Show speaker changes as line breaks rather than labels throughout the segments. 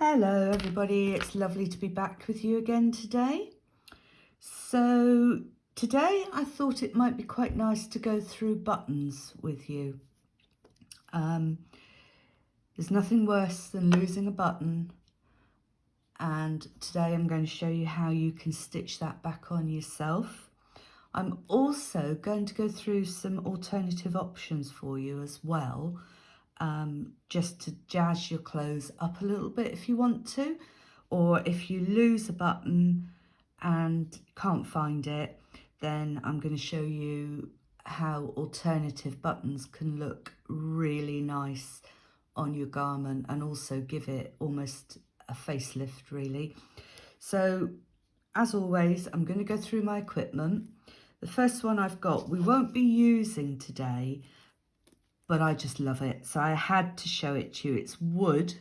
Hello everybody, it's lovely to be back with you again today. So today I thought it might be quite nice to go through buttons with you. Um, there's nothing worse than losing a button and today I'm going to show you how you can stitch that back on yourself. I'm also going to go through some alternative options for you as well um, just to jazz your clothes up a little bit if you want to or if you lose a button and can't find it then I'm going to show you how alternative buttons can look really nice on your garment and also give it almost a facelift really. So as always I'm going to go through my equipment. The first one I've got we won't be using today but I just love it. So I had to show it to you. It's wood,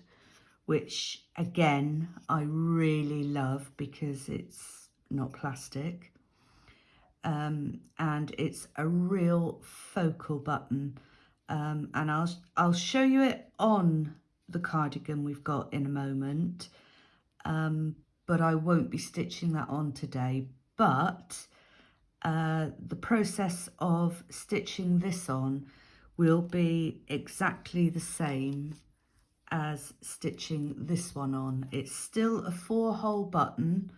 which again, I really love because it's not plastic. Um, and it's a real focal button. Um, and I'll, I'll show you it on the cardigan we've got in a moment. Um, but I won't be stitching that on today. But uh, the process of stitching this on will be exactly the same as stitching this one on. It's still a four hole button,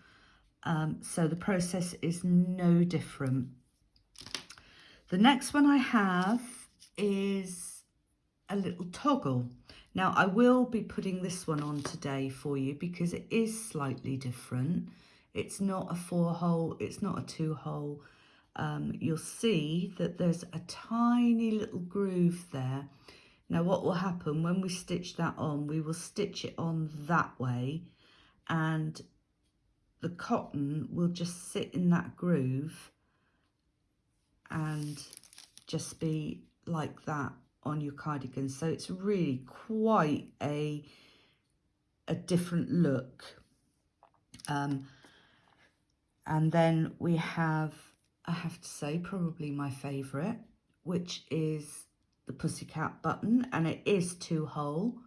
um, so the process is no different. The next one I have is a little toggle. Now I will be putting this one on today for you because it is slightly different. It's not a four hole, it's not a two hole, um, you'll see that there's a tiny little groove there. Now what will happen when we stitch that on, we will stitch it on that way and the cotton will just sit in that groove and just be like that on your cardigan. So it's really quite a, a different look. Um, and then we have I have to say, probably my favourite, which is the Pussycat button, and it is two hole.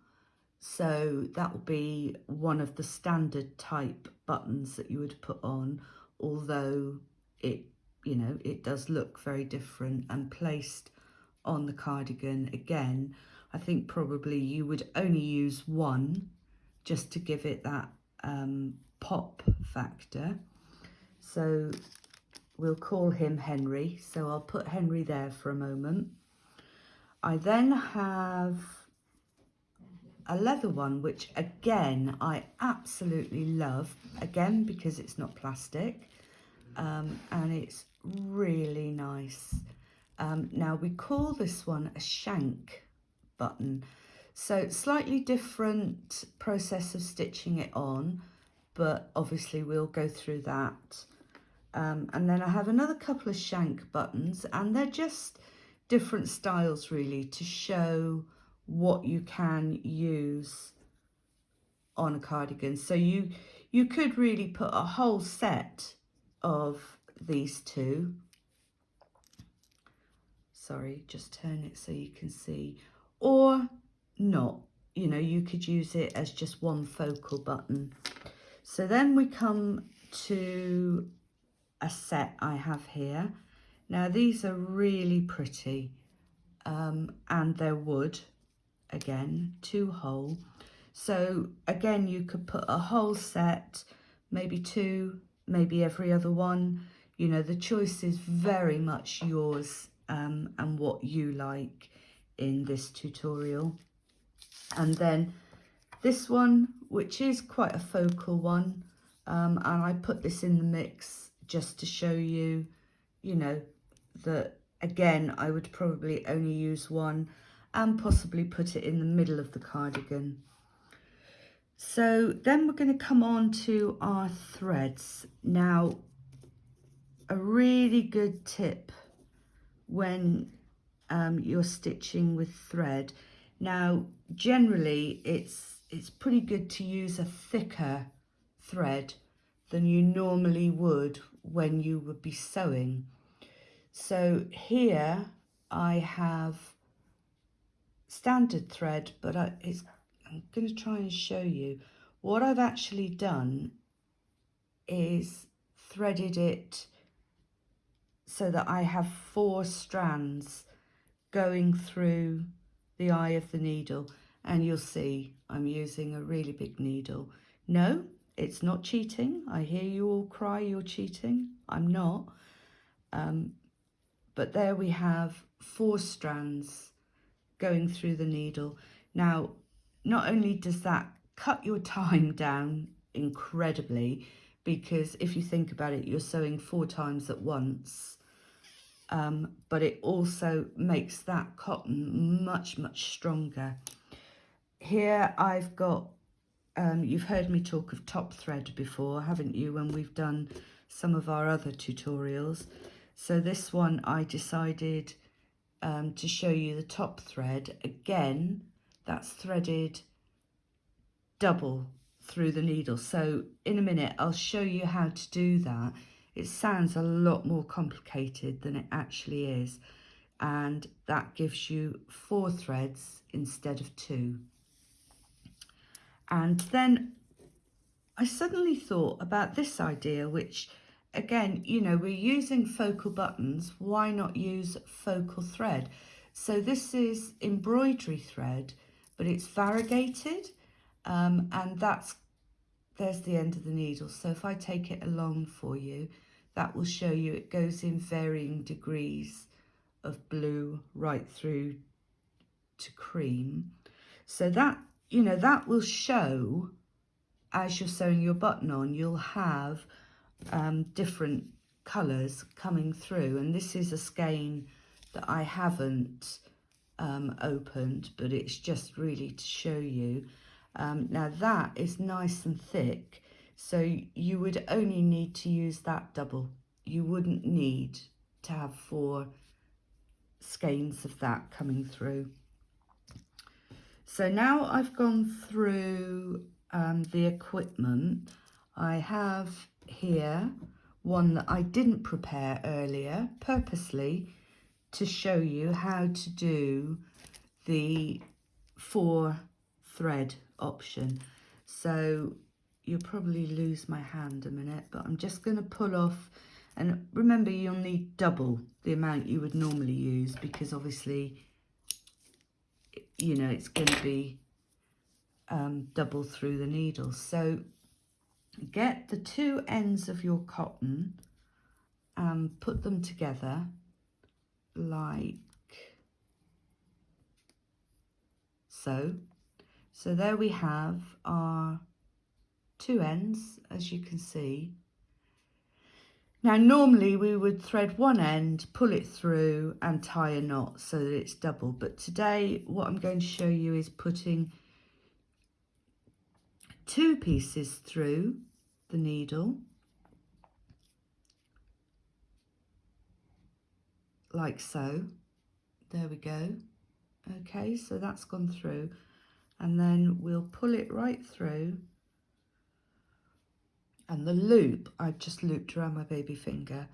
So that will be one of the standard type buttons that you would put on, although it, you know, it does look very different and placed on the cardigan again. I think probably you would only use one just to give it that um, pop factor. So We'll call him Henry, so I'll put Henry there for a moment. I then have a leather one, which again, I absolutely love, again, because it's not plastic, um, and it's really nice. Um, now, we call this one a shank button, so slightly different process of stitching it on, but obviously we'll go through that um, and then I have another couple of shank buttons and they're just different styles really to show what you can use on a cardigan. So you, you could really put a whole set of these two. Sorry, just turn it so you can see. Or not, you know, you could use it as just one focal button. So then we come to a set I have here. Now these are really pretty um, and they're wood, again, two hole. So again, you could put a whole set, maybe two, maybe every other one. You know, the choice is very much yours um, and what you like in this tutorial. And then this one, which is quite a focal one, um, and I put this in the mix just to show you, you know, that again, I would probably only use one and possibly put it in the middle of the cardigan. So then we're going to come on to our threads. Now, a really good tip when um, you're stitching with thread. Now, generally, it's, it's pretty good to use a thicker thread than you normally would when you would be sewing. So here I have standard thread, but I, it's, I'm going to try and show you what I've actually done is threaded it so that I have four strands going through the eye of the needle and you'll see I'm using a really big needle. No, it's not cheating. I hear you all cry you're cheating. I'm not. Um, but there we have four strands going through the needle. Now, not only does that cut your time down incredibly, because if you think about it, you're sewing four times at once, um, but it also makes that cotton much, much stronger. Here I've got, um, you've heard me talk of top thread before, haven't you, when we've done some of our other tutorials. So this one I decided um, to show you the top thread. Again, that's threaded double through the needle. So in a minute, I'll show you how to do that. It sounds a lot more complicated than it actually is. And that gives you four threads instead of two. And then I suddenly thought about this idea, which again, you know, we're using focal buttons. Why not use focal thread? So this is embroidery thread, but it's variegated. Um, and that's, there's the end of the needle. So if I take it along for you, that will show you it goes in varying degrees of blue right through to cream. So that, you know, that will show as you're sewing your button on, you'll have um, different colours coming through. And this is a skein that I haven't um, opened, but it's just really to show you. Um, now that is nice and thick, so you would only need to use that double. You wouldn't need to have four skeins of that coming through. So now I've gone through um, the equipment, I have here one that I didn't prepare earlier purposely to show you how to do the four thread option. So you'll probably lose my hand a minute, but I'm just going to pull off and remember you'll need double the amount you would normally use because obviously, you know, it's going to be um, double through the needle. So get the two ends of your cotton and put them together like so. So there we have our two ends, as you can see. Now, normally we would thread one end, pull it through and tie a knot so that it's double. But today, what I'm going to show you is putting two pieces through the needle like so there we go okay so that's gone through and then we'll pull it right through and the loop I've just looped around my baby finger.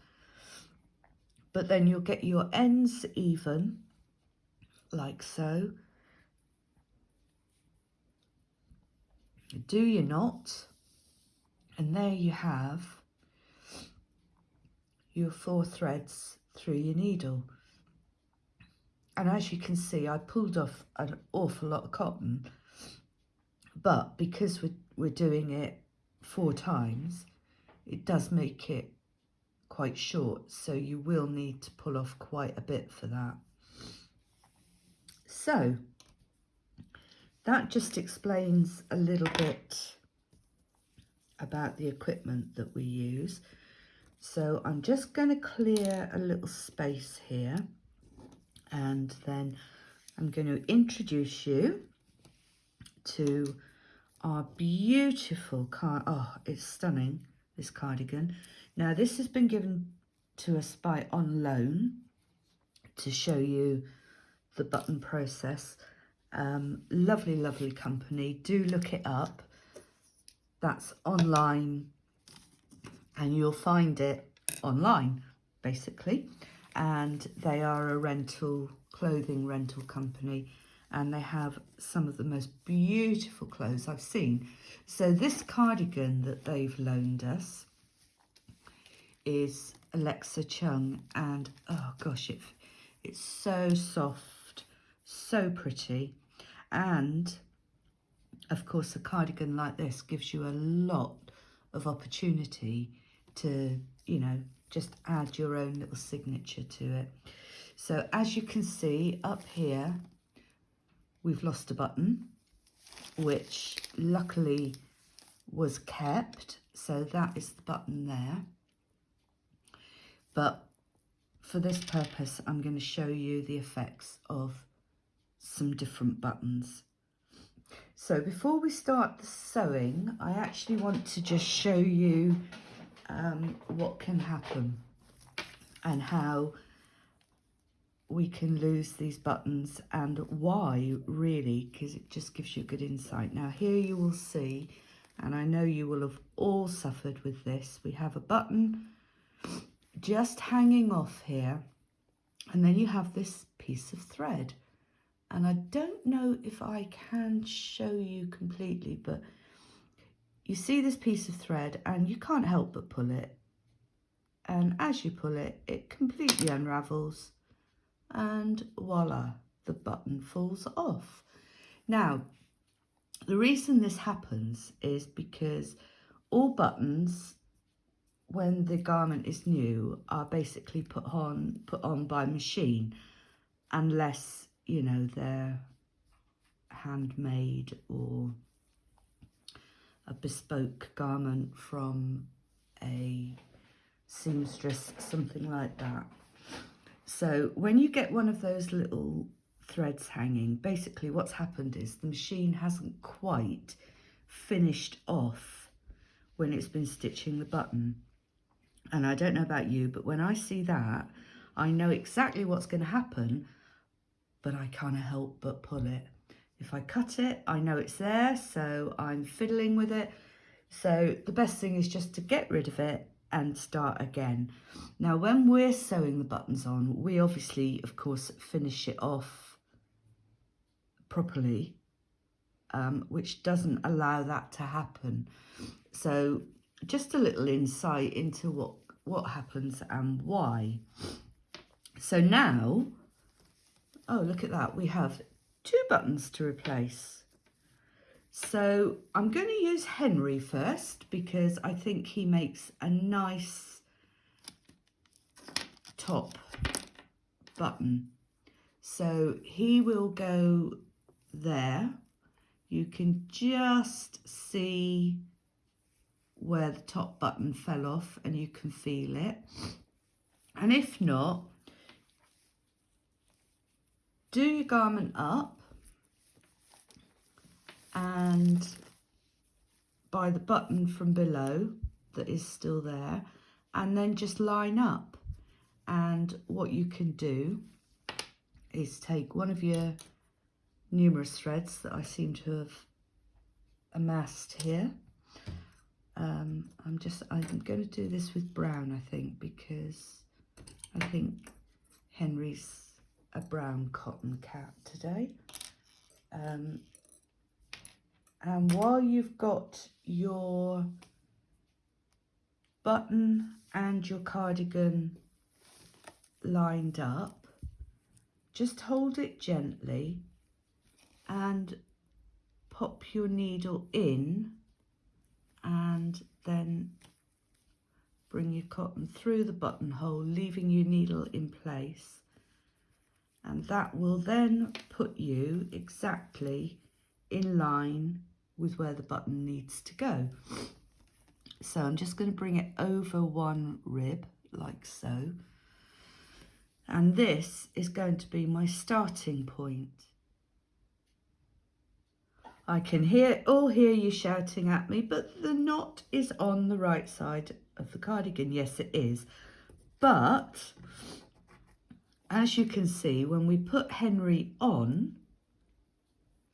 But then you'll get your ends even like so. Do your knot and there you have your four threads through your needle. And as you can see I pulled off an awful lot of cotton but because we're, we're doing it four times it does make it quite short so you will need to pull off quite a bit for that so that just explains a little bit about the equipment that we use. So I'm just going to clear a little space here and then I'm going to introduce you to our beautiful car. Oh, it's stunning, this cardigan. Now, this has been given to us by On Loan to show you the button process. Um, lovely, lovely company. Do look it up. That's online and you'll find it online, basically. And they are a rental, clothing rental company. And they have some of the most beautiful clothes I've seen. So this cardigan that they've loaned us is Alexa Chung and oh gosh, it, it's so soft, so pretty. And of course, a cardigan like this gives you a lot of opportunity to, you know, just add your own little signature to it. So as you can see up here, we've lost a button, which luckily was kept. So that is the button there. But for this purpose, I'm going to show you the effects of some different buttons. So before we start the sewing, I actually want to just show you um, what can happen and how we can lose these buttons and why really because it just gives you a good insight. Now here you will see and I know you will have all suffered with this we have a button just hanging off here and then you have this piece of thread. And I don't know if I can show you completely but you see this piece of thread and you can't help but pull it. And as you pull it it completely unravels and voila the button falls off. Now the reason this happens is because all buttons when the garment is new are basically put on put on by machine unless you know they're handmade or a bespoke garment from a seamstress something like that so when you get one of those little threads hanging basically what's happened is the machine hasn't quite finished off when it's been stitching the button and I don't know about you, but when I see that, I know exactly what's going to happen, but I can't help but pull it. If I cut it, I know it's there, so I'm fiddling with it. So the best thing is just to get rid of it and start again. Now, when we're sewing the buttons on, we obviously, of course, finish it off properly, um, which doesn't allow that to happen. So just a little insight into what, what happens and why. So now, oh, look at that. We have two buttons to replace. So I'm going to use Henry first because I think he makes a nice top button. So he will go there. You can just see where the top button fell off and you can feel it. And if not, do your garment up and by the button from below that is still there and then just line up and what you can do is take one of your numerous threads that I seem to have amassed here um, I'm just, I'm going to do this with brown, I think, because I think Henry's a brown cotton cat today. Um, and while you've got your button and your cardigan lined up, just hold it gently and pop your needle in and then bring your cotton through the buttonhole, leaving your needle in place. And that will then put you exactly in line with where the button needs to go. So I'm just going to bring it over one rib like so. And this is going to be my starting point. I can hear all hear you shouting at me, but the knot is on the right side of the cardigan. Yes, it is. But as you can see, when we put Henry on,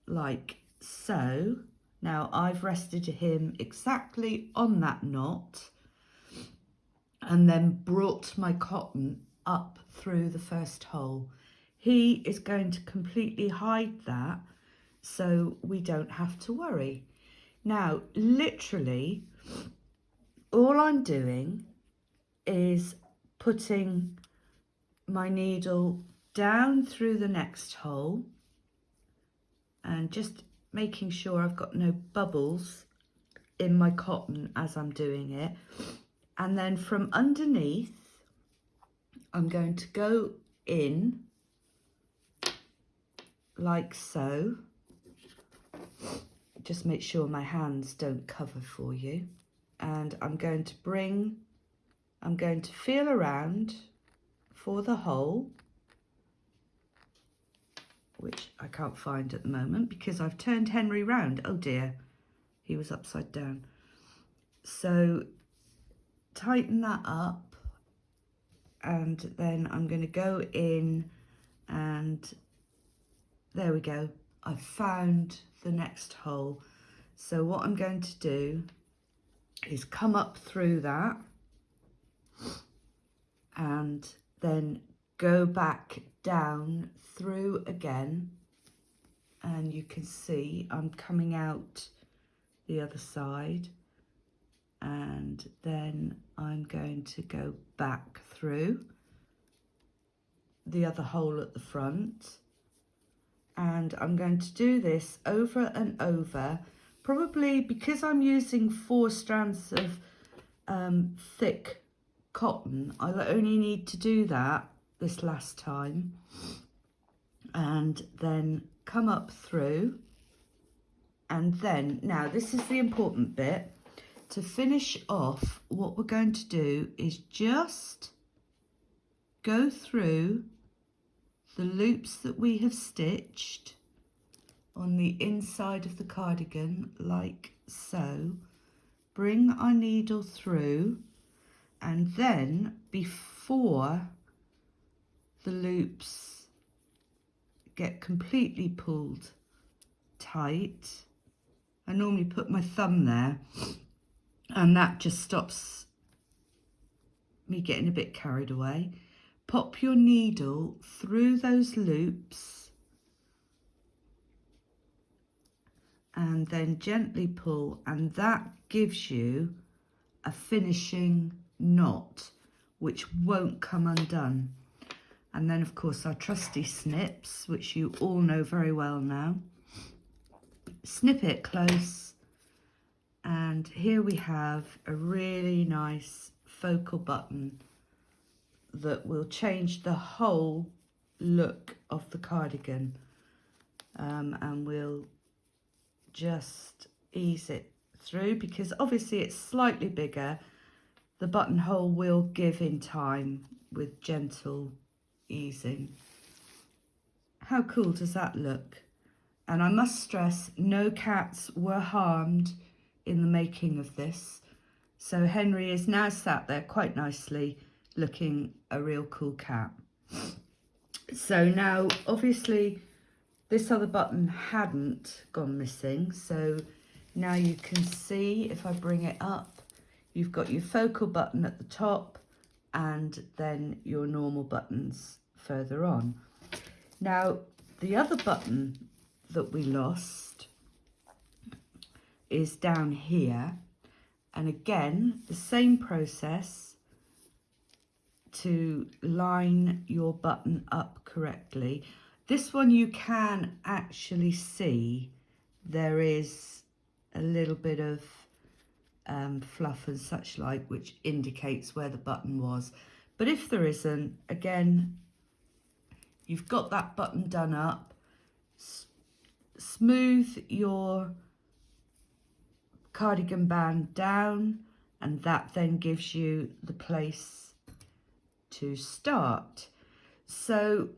like so, now I've rested him exactly on that knot and then brought my cotton up through the first hole. he is going to completely hide that so we don't have to worry. Now, literally, all I'm doing is putting my needle down through the next hole and just making sure I've got no bubbles in my cotton as I'm doing it. And then from underneath, I'm going to go in like so. Just make sure my hands don't cover for you. And I'm going to bring, I'm going to feel around for the hole, which I can't find at the moment because I've turned Henry round. Oh dear, he was upside down. So tighten that up and then I'm going to go in and there we go. I've found the next hole. So what I'm going to do is come up through that and then go back down through again and you can see I'm coming out the other side and then I'm going to go back through the other hole at the front. And I'm going to do this over and over probably because I'm using four strands of um, thick cotton I'll only need to do that this last time. And then come up through. And then now this is the important bit. To finish off what we're going to do is just go through the loops that we have stitched on the inside of the cardigan like so. Bring our needle through. And then before the loops get completely pulled tight. I normally put my thumb there and that just stops me getting a bit carried away. Pop your needle through those loops and then gently pull and that gives you a finishing knot which won't come undone and then of course our trusty snips which you all know very well now. Snip it close. And here we have a really nice focal button that will change the whole look of the cardigan. Um, and we'll just ease it through because obviously it's slightly bigger. The buttonhole will give in time with gentle easing how cool does that look and I must stress no cats were harmed in the making of this so Henry is now sat there quite nicely looking a real cool cat. So now, obviously, this other button hadn't gone missing. So now you can see, if I bring it up, you've got your focal button at the top and then your normal buttons further on. Now, the other button that we lost is down here. And again, the same process to line your button up correctly. This one you can actually see there is a little bit of um, fluff and such like which indicates where the button was. But if there isn't, again, you've got that button done up, S smooth your cardigan band down and that then gives you the place to start. So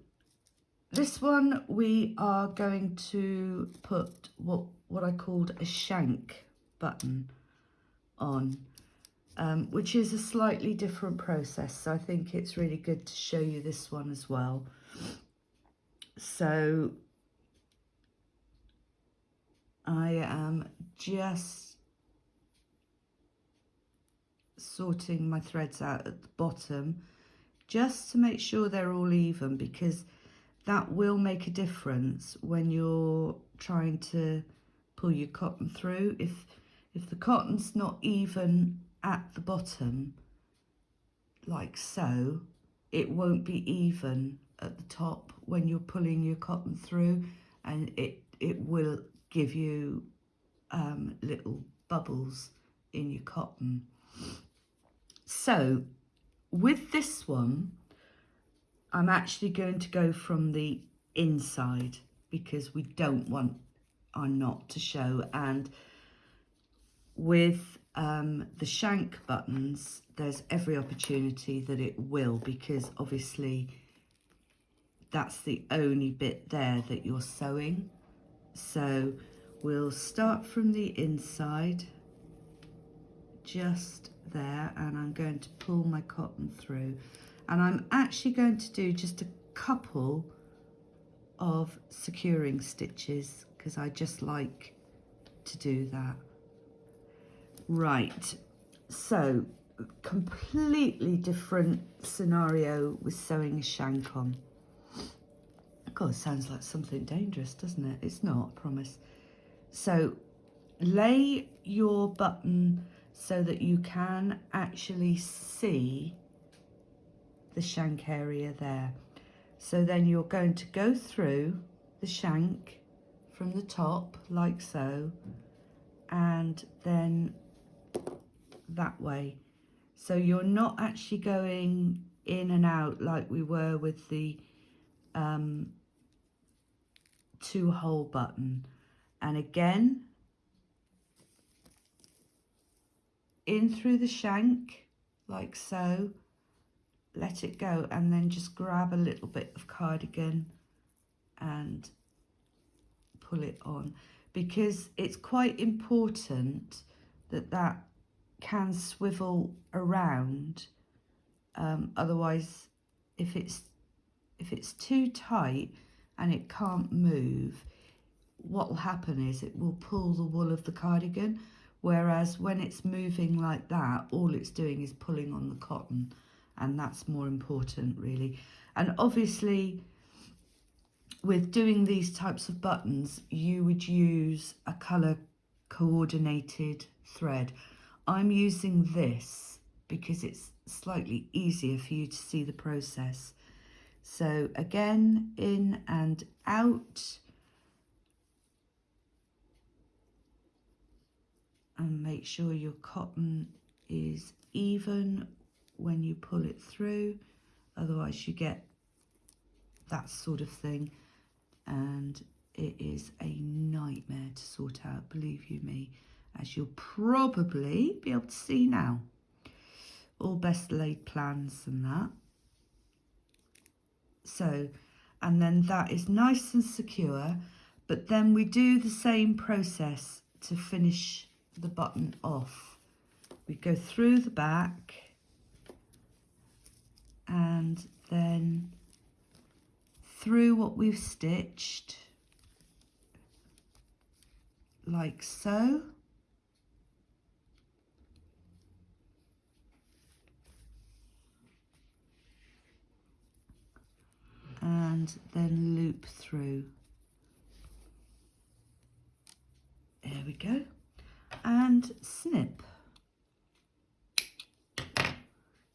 this one we are going to put what, what I called a shank button on, um, which is a slightly different process. So I think it's really good to show you this one as well. So I am just sorting my threads out at the bottom just to make sure they're all even because that will make a difference when you're trying to pull your cotton through. If, if the cotton's not even at the bottom, like so, it won't be even at the top when you're pulling your cotton through and it, it will give you um, little bubbles in your cotton. So with this one, I'm actually going to go from the inside because we don't want our knot to show and with um, the shank buttons there's every opportunity that it will because obviously that's the only bit there that you're sewing so we'll start from the inside just there and I'm going to pull my cotton through and I'm actually going to do just a couple of securing stitches because I just like to do that. Right, so completely different scenario with sewing a shank on. God, sounds like something dangerous, doesn't it? It's not, I promise. So lay your button so that you can actually see the shank area there. So then you're going to go through the shank from the top like so and then that way. So you're not actually going in and out like we were with the um, two hole button. And again, in through the shank like so let it go and then just grab a little bit of cardigan and pull it on because it's quite important that that can swivel around um, otherwise if it's if it's too tight and it can't move what will happen is it will pull the wool of the cardigan whereas when it's moving like that all it's doing is pulling on the cotton and that's more important really. And obviously with doing these types of buttons you would use a color coordinated thread. I'm using this because it's slightly easier for you to see the process. So again in and out. And make sure your cotton is even when you pull it through. Otherwise you get that sort of thing. And it is a nightmare to sort out believe you me as you'll probably be able to see now. All best laid plans and that. So and then that is nice and secure but then we do the same process to finish the button off. We go through the back and then through what we've stitched like so and then loop through. There we go. And snip.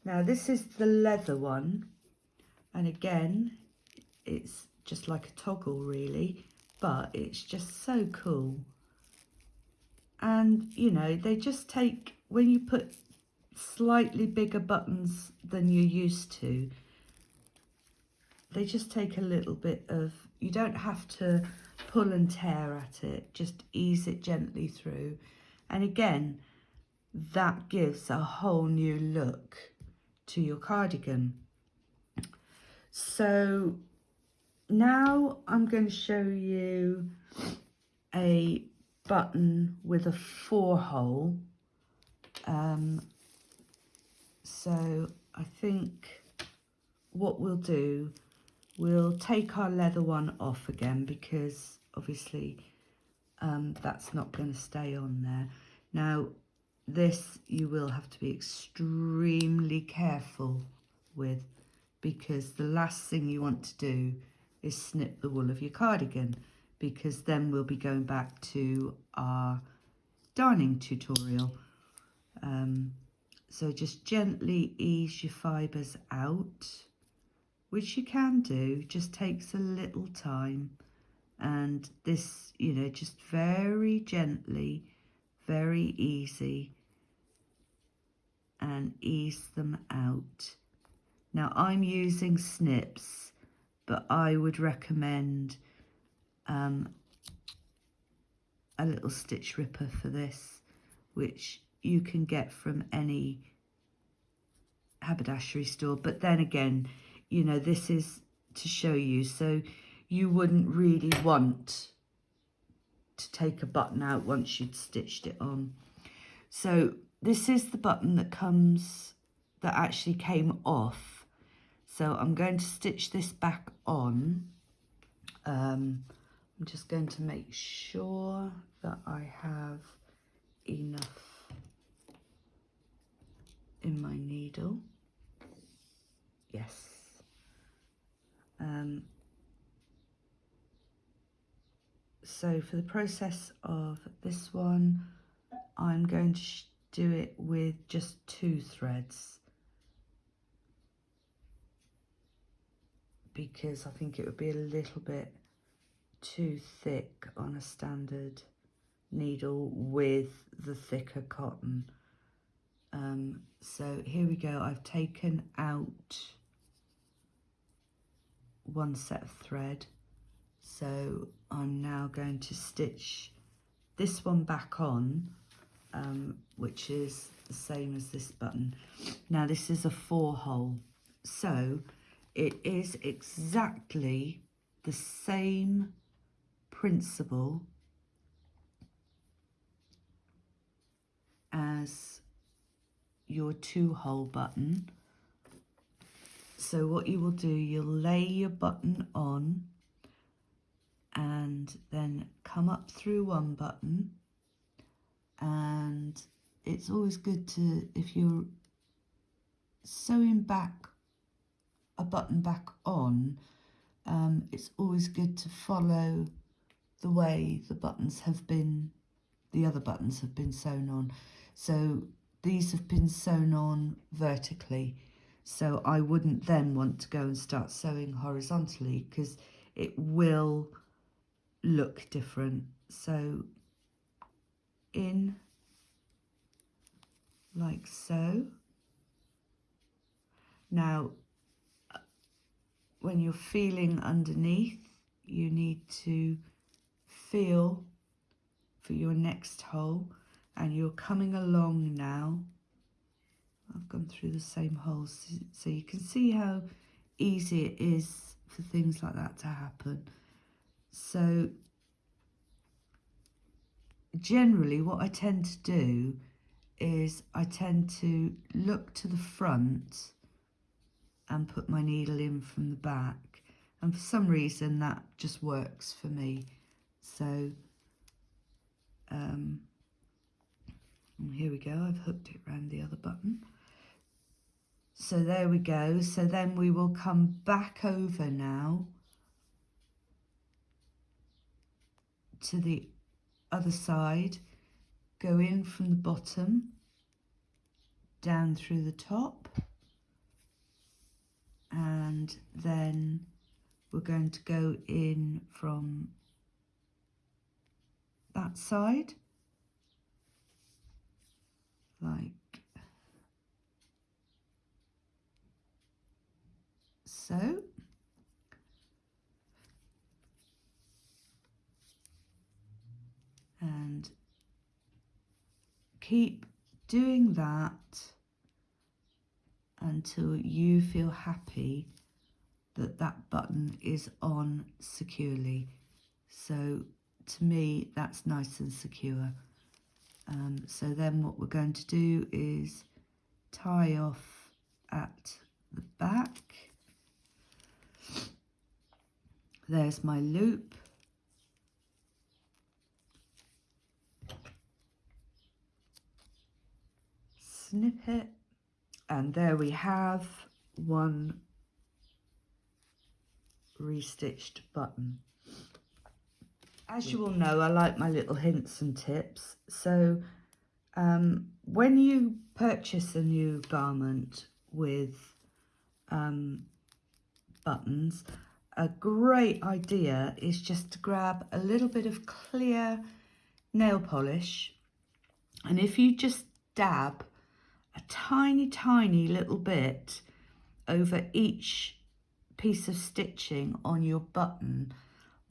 Now this is the leather one. And again it's just like a toggle really but it's just so cool. And you know they just take when you put slightly bigger buttons than you're used to they just take a little bit of you don't have to pull and tear at it just ease it gently through and again that gives a whole new look to your cardigan. So now I'm going to show you a button with a four hole. Um, so I think what we'll do, we'll take our leather one off again because obviously um, that's not going to stay on there. Now this you will have to be extremely careful with because the last thing you want to do is snip the wool of your cardigan because then we'll be going back to our darning tutorial. Um, so just gently ease your fibres out, which you can do, just takes a little time. And this, you know, just very gently, very easy and ease them out. Now I'm using snips, but I would recommend um, a little stitch ripper for this, which you can get from any haberdashery store. But then again, you know, this is to show you. So you wouldn't really want to take a button out once you'd stitched it on. So this is the button that comes, that actually came off. So I'm going to stitch this back on. Um, I'm just going to make sure that I have enough in my needle. Yes. Um, so for the process of this one, I'm going to do it with just two threads because I think it would be a little bit too thick on a standard needle with the thicker cotton. Um, so here we go, I've taken out one set of thread. So I'm now going to stitch this one back on um, which is the same as this button. Now this is a four hole, so it is exactly the same principle as your two hole button. So what you will do, you'll lay your button on and then come up through one button. And it's always good to if you're sewing back a button back on um, it's always good to follow the way the buttons have been the other buttons have been sewn on. So these have been sewn on vertically so I wouldn't then want to go and start sewing horizontally because it will look different so in like so. Now, when you're feeling underneath, you need to feel for your next hole and you're coming along now. I've gone through the same holes so you can see how easy it is for things like that to happen. So generally what I tend to do is I tend to look to the front and put my needle in from the back and for some reason that just works for me so um, here we go I've hooked it around the other button so there we go. So then we will come back over now to the other side, go in from the bottom, down through the top, and then we're going to go in from that side, like so. and keep doing that until you feel happy that that button is on securely. So to me, that's nice and secure. Um, so then what we're going to do is tie off at the back. There's my loop. snip it and there we have one restitched button. As you all know, I like my little hints and tips. So um, when you purchase a new garment with um, buttons, a great idea is just to grab a little bit of clear nail polish. And if you just dab a tiny tiny little bit over each piece of stitching on your button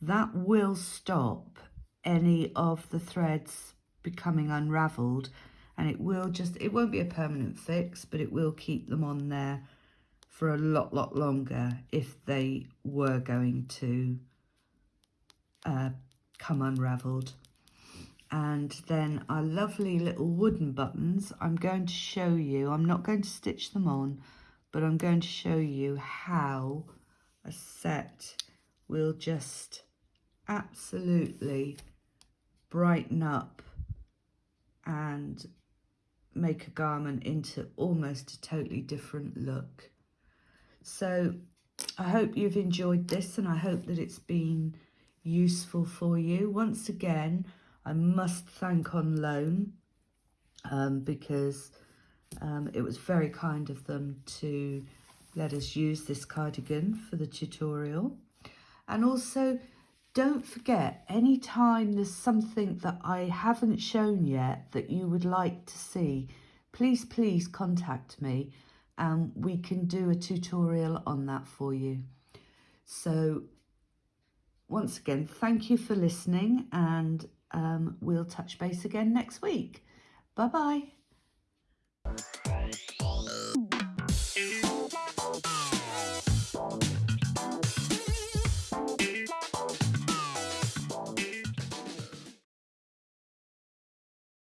that will stop any of the threads becoming unraveled. And it will just it won't be a permanent fix but it will keep them on there for a lot lot longer if they were going to uh, come unraveled and then our lovely little wooden buttons I'm going to show you I'm not going to stitch them on but I'm going to show you how a set will just absolutely brighten up and make a garment into almost a totally different look. So I hope you've enjoyed this and I hope that it's been useful for you. Once again, I must thank On Loan um, because um, it was very kind of them to let us use this cardigan for the tutorial. And also, don't forget, anytime there's something that I haven't shown yet that you would like to see, please, please contact me and we can do a tutorial on that for you. So once again, thank you for listening and um, we'll touch base again next week. Bye-bye.